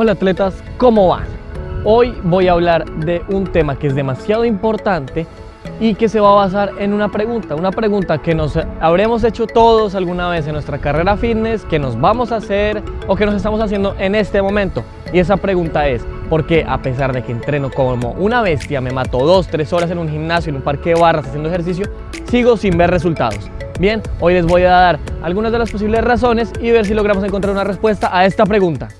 Hola atletas, ¿cómo van? Hoy voy a hablar de un tema que es demasiado importante y que se va a basar en una pregunta, una pregunta que nos habremos hecho todos alguna vez en nuestra carrera fitness, que nos vamos a hacer o que nos estamos haciendo en este momento. Y esa pregunta es, ¿por qué a pesar de que entreno como una bestia, me mato dos, tres horas en un gimnasio, en un parque de barras haciendo ejercicio, sigo sin ver resultados? Bien, hoy les voy a dar algunas de las posibles razones y ver si logramos encontrar una respuesta a esta pregunta.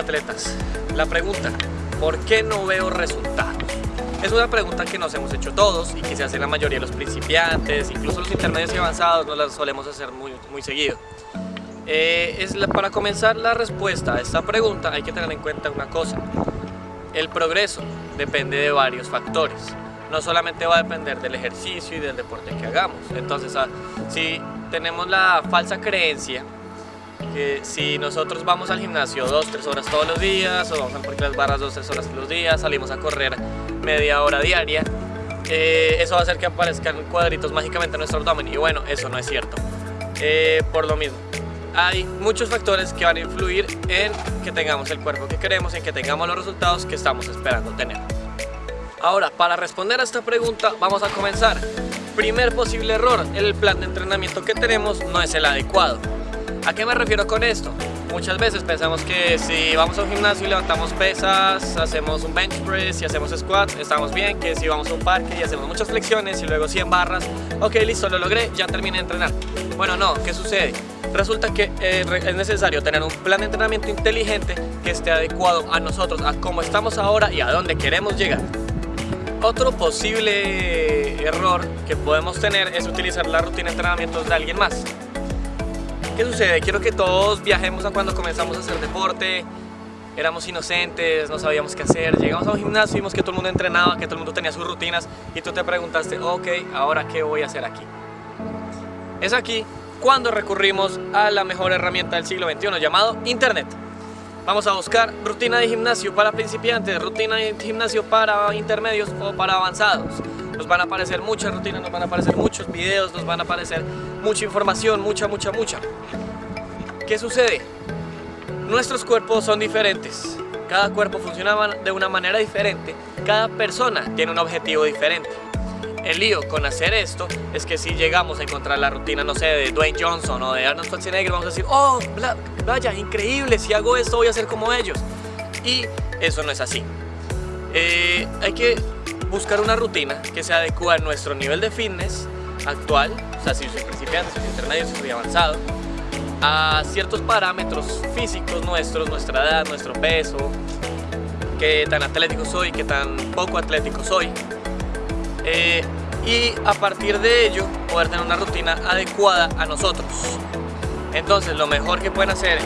Atletas, la pregunta, ¿por qué no veo resultados? Es una pregunta que nos hemos hecho todos y que se hace la mayoría de los principiantes, incluso los intermedios y avanzados nos la solemos hacer muy, muy seguido. Eh, es para comenzar la respuesta a esta pregunta hay que tener en cuenta una cosa. El progreso depende de varios factores. No solamente va a depender del ejercicio y del deporte que hagamos. Entonces, ah, si tenemos la falsa creencia que si nosotros vamos al gimnasio dos, tres horas todos los días, o vamos a poner las barras dos, tres horas todos los días, salimos a correr media hora diaria, eh, eso va a hacer que aparezcan cuadritos mágicamente en nuestro abdomen y bueno, eso no es cierto. Eh, por lo mismo, hay muchos factores que van a influir en que tengamos el cuerpo que queremos, en que tengamos los resultados que estamos esperando tener. Ahora, para responder a esta pregunta, vamos a comenzar. Primer posible error, el plan de entrenamiento que tenemos no es el adecuado. ¿A qué me refiero con esto? Muchas veces pensamos que si vamos a un gimnasio y levantamos pesas, hacemos un bench press y hacemos squats, estamos bien, que si vamos a un parque y hacemos muchas flexiones y luego 100 barras, ok, listo, lo logré, ya terminé de entrenar. Bueno, no, ¿qué sucede? Resulta que eh, es necesario tener un plan de entrenamiento inteligente que esté adecuado a nosotros, a cómo estamos ahora y a dónde queremos llegar. Otro posible error que podemos tener es utilizar la rutina de entrenamientos de alguien más. ¿Qué sucede? Quiero que todos viajemos a cuando comenzamos a hacer deporte, éramos inocentes, no sabíamos qué hacer, llegamos a un gimnasio, vimos que todo el mundo entrenaba, que todo el mundo tenía sus rutinas y tú te preguntaste, ok, ahora qué voy a hacer aquí. Es aquí cuando recurrimos a la mejor herramienta del siglo XXI llamado Internet. Vamos a buscar rutina de gimnasio para principiantes, rutina de gimnasio para intermedios o para avanzados nos van a aparecer muchas rutinas, nos van a aparecer muchos videos, nos van a aparecer mucha información, mucha, mucha, mucha. ¿Qué sucede? Nuestros cuerpos son diferentes, cada cuerpo funciona de una manera diferente, cada persona tiene un objetivo diferente. El lío con hacer esto es que si llegamos a encontrar la rutina, no sé, de Dwayne Johnson o de Arnold Schwarzenegger, vamos a decir, oh, vaya, increíble, si hago esto voy a ser como ellos. Y eso no es así. Eh, hay que buscar una rutina que se adecue a nuestro nivel de fitness actual, o sea, si soy principiante, si soy intermedio, si soy avanzado, a ciertos parámetros físicos nuestros, nuestra edad, nuestro peso, qué tan atlético soy, qué tan poco atlético soy. Eh, y a partir de ello poder tener una rutina adecuada a nosotros. Entonces lo mejor que pueden hacer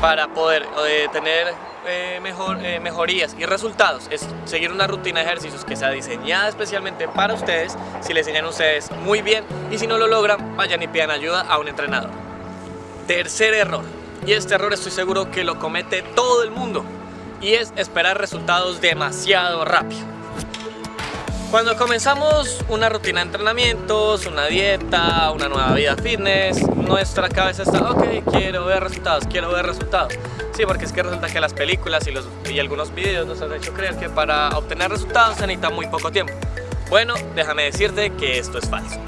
para poder eh, tener eh, mejor, eh, mejorías y resultados es seguir una rutina de ejercicios que sea diseñada especialmente para ustedes, si le enseñan ustedes muy bien y si no lo logran, vayan y pidan ayuda a un entrenador. Tercer error, y este error estoy seguro que lo comete todo el mundo, y es esperar resultados demasiado rápido. Cuando comenzamos una rutina de entrenamientos, una dieta, una nueva vida fitness, nuestra cabeza está, ok, quiero ver resultados, quiero ver resultados. Sí, porque es que resulta que las películas y, algunos videos nos han hecho creer que para obtener resultados se necesita muy poco tiempo. Bueno, déjame decirte que esto es falso.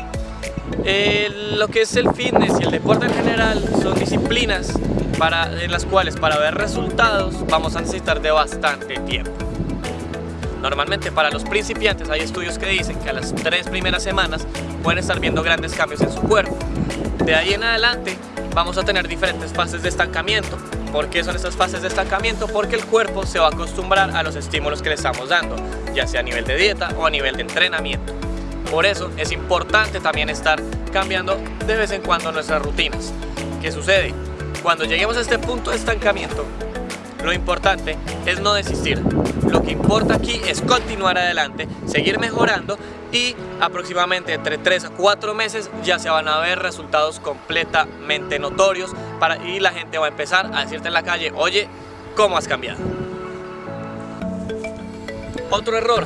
lo que es el fitness y el deporte en general son disciplinas para, en las cuales para ver resultados vamos a necesitar de bastante tiempo. Normalmente para los principiantes hay estudios que dicen que a las tres primeras semanas pueden estar viendo grandes cambios en su cuerpo. De ahí en adelante vamos a tener diferentes fases de estancamiento. ¿Por qué son estas fases de estancamiento? Porque el cuerpo se va a acostumbrar a los estímulos que le estamos dando, ya sea a nivel de dieta o a nivel de entrenamiento. Por eso es importante también estar cambiando de vez en cuando nuestras rutinas. ¿Qué sucede? Cuando lleguemos a este punto de estancamiento, lo importante es no desistir. Lo que importa aquí es continuar adelante, seguir mejorando y aproximadamente entre 3 a 4 meses ya se van a ver resultados completamente notorios para, y la gente va a empezar a decirte en la calle, oye, ¿cómo has cambiado? Otro error,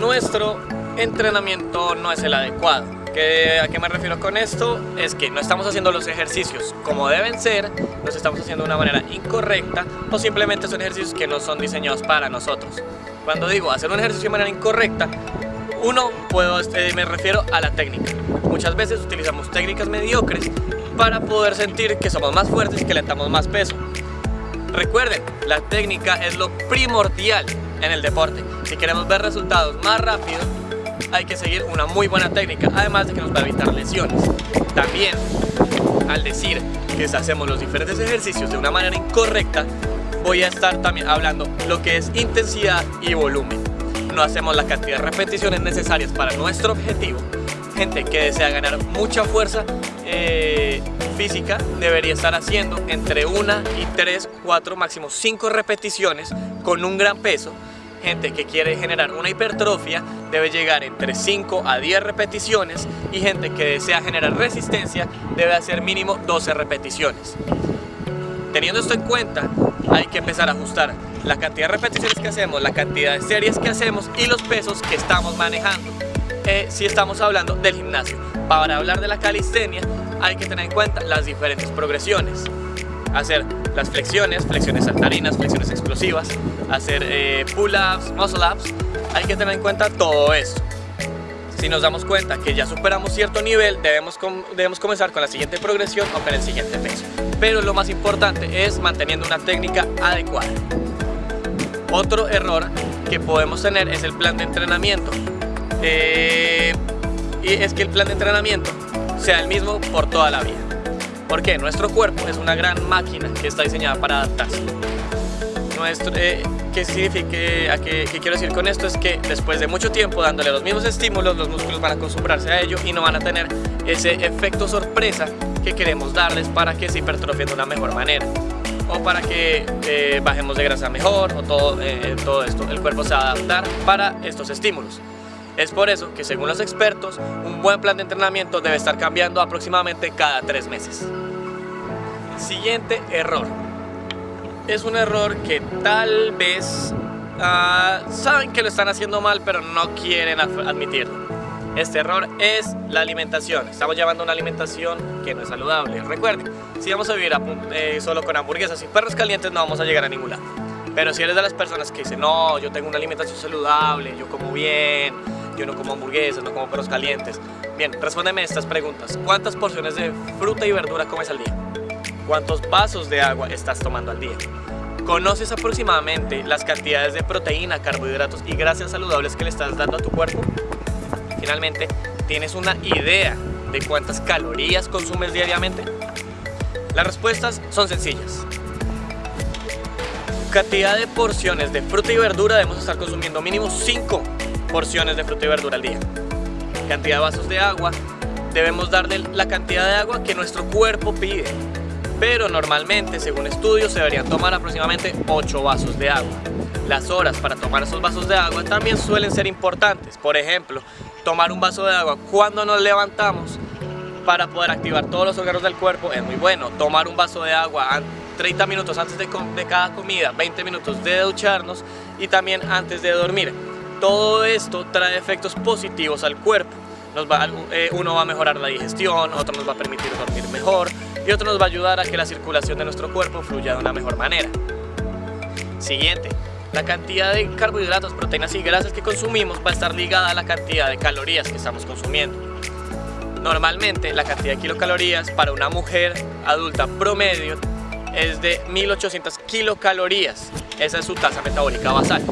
nuestro entrenamiento no es el adecuado. ¿A qué me refiero con esto? Es que no estamos haciendo los ejercicios como deben ser, los estamos haciendo de una manera incorrecta o simplemente son ejercicios que no son diseñados para nosotros. Cuando digo hacer un ejercicio de manera incorrecta, uno, puedo, eh, me refiero a la técnica. Muchas veces utilizamos técnicas mediocres para poder sentir que somos más fuertes y que levantamos más peso. Recuerden, la técnica es lo primordial en el deporte. Si queremos ver resultados más rápido, hay que seguir una muy buena técnica, además de que nos va a evitar lesiones. También, al decir que hacemos los diferentes ejercicios de una manera incorrecta, voy a estar también hablando lo que es intensidad y volumen. No hacemos la cantidad de repeticiones necesarias para nuestro objetivo. Gente que desea ganar mucha fuerza eh, física debería estar haciendo entre una y tres, cuatro, máximo cinco repeticiones con un gran peso gente que quiere generar una hipertrofia debe llegar entre 5 a 10 repeticiones y gente que desea generar resistencia debe hacer mínimo 12 repeticiones. Teniendo esto en cuenta, hay que empezar a ajustar la cantidad de repeticiones que hacemos, la cantidad de series que hacemos y los pesos que estamos manejando. Eh, si estamos hablando del gimnasio. Para hablar de la calistenia hay que tener en cuenta las diferentes progresiones hacer las flexiones, flexiones saltarinas, flexiones explosivas, hacer eh, pull-ups, muscle-ups, hay que tener en cuenta todo esto. Si nos damos cuenta que ya superamos cierto nivel, debemos, debemos comenzar con la siguiente progresión o con el siguiente peso. Pero lo más importante es manteniendo una técnica adecuada. Otro error que podemos tener es el plan de entrenamiento. Eh, y es que el plan de entrenamiento sea el mismo por toda la vida. Porque nuestro cuerpo es una gran máquina que está diseñada para adaptarse. Nuestro, eh, ¿Qué? ¿Qué quiero decir con esto? Es que después de mucho tiempo dándole los mismos estímulos, los músculos van a acostumbrarse a ello y no van a tener ese efecto sorpresa que queremos darles para que se hipertrofien de una mejor manera o para que eh, bajemos de grasa mejor o todo, eh, todo esto. El cuerpo se va a adaptar para estos estímulos. Es por eso que según los expertos, un buen plan de entrenamiento debe estar cambiando aproximadamente cada tres meses. Siguiente error. Es un error que tal vez ah, saben que lo están haciendo mal pero no quieren admitirlo. Este error es la alimentación. Estamos llevando una alimentación que no es saludable. Recuerden, si vamos a vivir eh, solo con hamburguesas y perros calientes no vamos a llegar a ningún. Pero si eres de las personas que dicen, no, yo tengo una alimentación saludable, yo como bien, yo no como hamburguesas, no como perros calientes. Bien, respóndeme estas preguntas. ¿Cuántas porciones de fruta y verdura comes al día? ¿Cuántos vasos de agua estás tomando al día? ¿Conoces aproximadamente las cantidades de proteína, carbohidratos y grasas saludables que le estás dando a tu cuerpo? Finalmente, ¿tienes una idea de cuántas calorías consumes diariamente? Las respuestas son sencillas. Cantidad de porciones de fruta y verdura debemos estar consumiendo mínimo 5 porciones de fruta y verdura al día. Cantidad de vasos de agua, debemos darle la cantidad de agua que nuestro cuerpo pide. Pero normalmente, según estudios, se deberían tomar aproximadamente 8 vasos de agua. Las horas para tomar esos vasos de agua también suelen ser importantes. Por ejemplo, tomar un vaso de agua cuando nos levantamos para poder activar todos los órganos del cuerpo es muy bueno. Tomar un vaso de agua 30 minutos antes de, de cada comida, 20 minutos de ducharnos y también antes de dormir todo esto trae efectos positivos al cuerpo. Nos va, eh, uno va a mejorar la digestión, otro nos va a permitir dormir mejor y otro nos va a ayudar a que la circulación de nuestro cuerpo fluya de una mejor manera. Siguiente, la cantidad de carbohidratos, proteínas y grasas que consumimos va a estar ligada a la cantidad de calorías que estamos consumiendo. Normalmente la cantidad de kilocalorías para una mujer adulta promedio es de 1800 kilocalorías. Esa es su tasa metabólica basal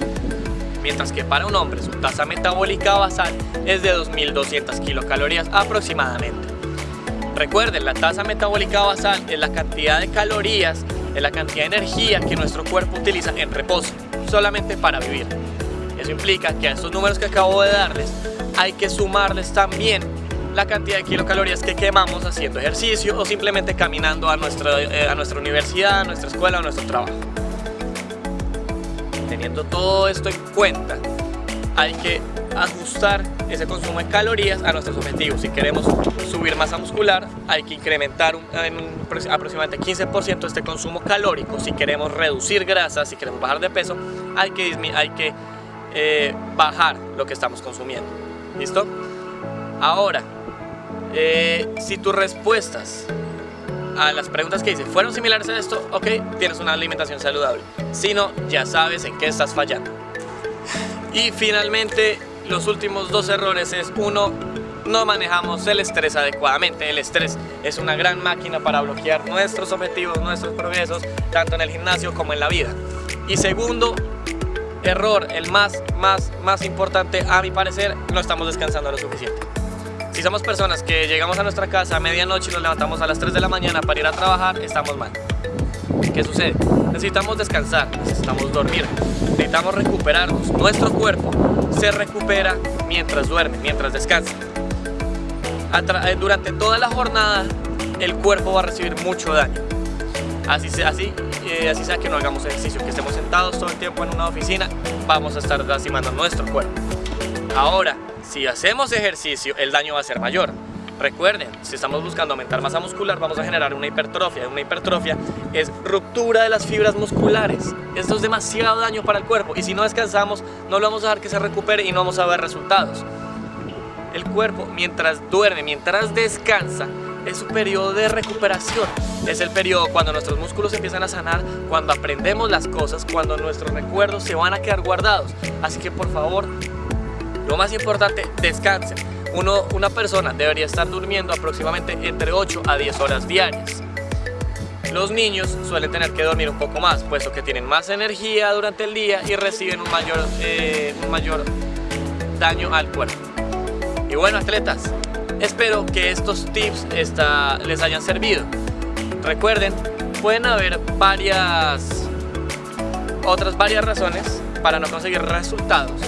mientras que para un hombre su tasa metabólica basal es de 2200 kilocalorías aproximadamente. Recuerden, la tasa metabólica basal es la cantidad de calorías, es la cantidad de energía que nuestro cuerpo utiliza en reposo, solamente para vivir. Eso implica que a estos números que acabo de darles hay que sumarles también la cantidad de kilocalorías que quemamos haciendo ejercicio o simplemente caminando a nuestra, eh, a nuestra universidad, a nuestra escuela o a nuestro trabajo teniendo todo esto en cuenta, hay que ajustar ese consumo de calorías a nuestros objetivos. Si queremos subir masa muscular, hay que incrementar en aproximadamente 15% este consumo calórico. Si queremos reducir grasa, si queremos bajar de peso, hay que, hay que eh, bajar lo que estamos consumiendo. ¿Listo? Ahora, eh, si tus respuestas a las preguntas que hice fueron similares a esto, ok, tienes una alimentación saludable. Si no, ya sabes en qué estás fallando. Y finalmente, los últimos dos errores es uno, no manejamos el estrés adecuadamente. El estrés es una gran máquina para bloquear nuestros objetivos, nuestros progresos, tanto en el gimnasio como en la vida. Y segundo, error, el más, más, más importante a mi parecer, no estamos descansando lo suficiente. Si somos personas que llegamos a nuestra casa a medianoche y nos levantamos a las 3 de la mañana para ir a trabajar, estamos mal. ¿Qué sucede? Necesitamos descansar, necesitamos dormir, necesitamos recuperarnos. Nuestro cuerpo se recupera mientras duerme, mientras descansa. Eh, durante toda la jornada el cuerpo va a recibir mucho daño. Así, sea, así, eh, así sea que no hagamos ejercicio, que estemos sentados todo el tiempo en una oficina, vamos a estar lastimando nuestro cuerpo. Ahora, si hacemos ejercicio, el daño va a ser mayor. Recuerden, si estamos buscando aumentar masa muscular, vamos a generar una hipertrofia. Una hipertrofia es ruptura de las fibras musculares. Esto es demasiado daño para el cuerpo y si no descansamos, no lo vamos a dejar que se recupere y no vamos a ver resultados. El cuerpo, mientras duerme, mientras descansa, es su periodo de recuperación. Es el periodo cuando nuestros músculos empiezan a sanar, cuando aprendemos las cosas, cuando nuestros recuerdos se van a quedar guardados. Así que por favor, lo más importante, descansen. Uno, una persona debería estar durmiendo aproximadamente entre 8 a 10 horas diarias. Los niños suelen tener que dormir un poco más, puesto que tienen más energía durante el día y reciben un mayor, eh, un mayor daño al cuerpo. Y bueno, atletas, espero que estos tips les hayan servido. Recuerden, pueden haber varias, otras varias razones para no conseguir resultados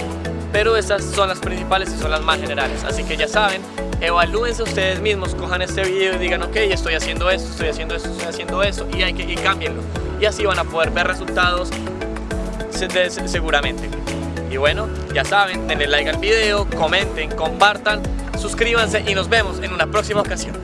pero estas son las principales y son las más generales. Así que ya saben, evalúense ustedes mismos, cojan este video y digan, ok, estoy haciendo esto, estoy haciendo esto, estoy haciendo eso, y, hay que, y cámbienlo. Y así van a poder ver resultados seguramente. Y bueno, ya saben, denle like al video, comenten, compartan, suscríbanse y nos vemos en una próxima ocasión.